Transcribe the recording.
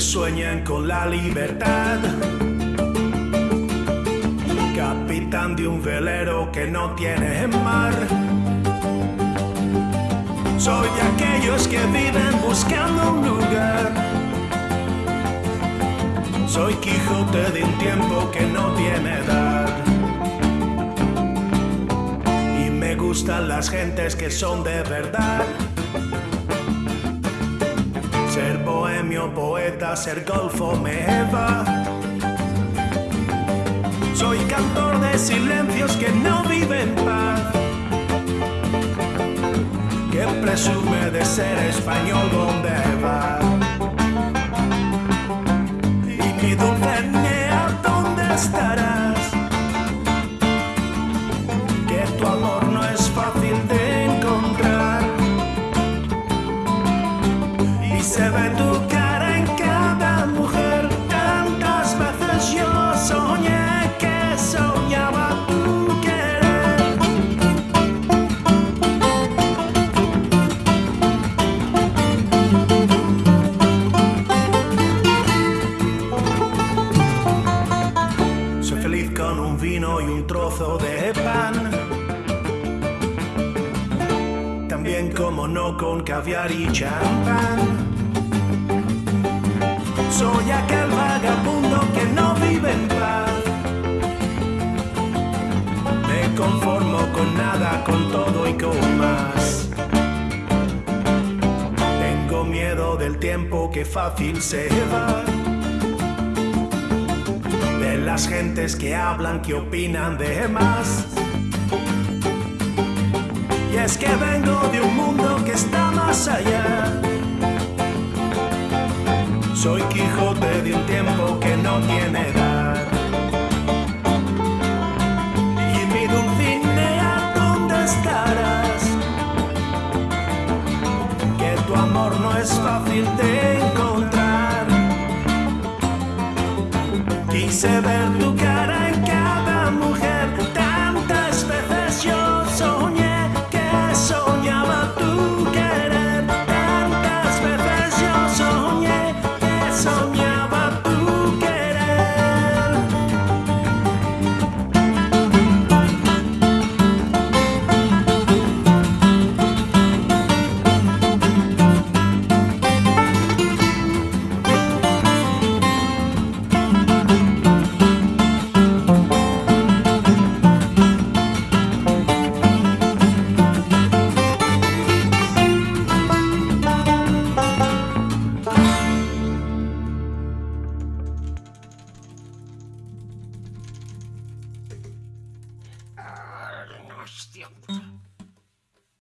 sueñan con la libertad. Capitán de un velero que no tiene mar. Soy de aquellos que viven buscando un lugar. Soy Quijote de un tiempo que no tiene edad. Y me gustan las gentes que son de verdad. Ser bohemio, poeta, ser golfo me va. Soy cantor de silencios que no viven paz. Que presume de ser español donde va. Y mi Dulcinea, ¿dónde estarás? Trozo de pan. También como no con caviar y champán. Soy aquel vagabundo que no vive en paz. Me conformo con nada, con todo y con más. Tengo miedo del tiempo que fácil se va. Las gentes que hablan, que opinan de más. Y es que vengo de un mundo que está más allá. Soy Quijote de un tiempo que no tiene edad. Y mi Dulcinea, ¿dónde estarás? Que tu amor no es fácil de Quise ver tu cara en cada mujer. Yeah.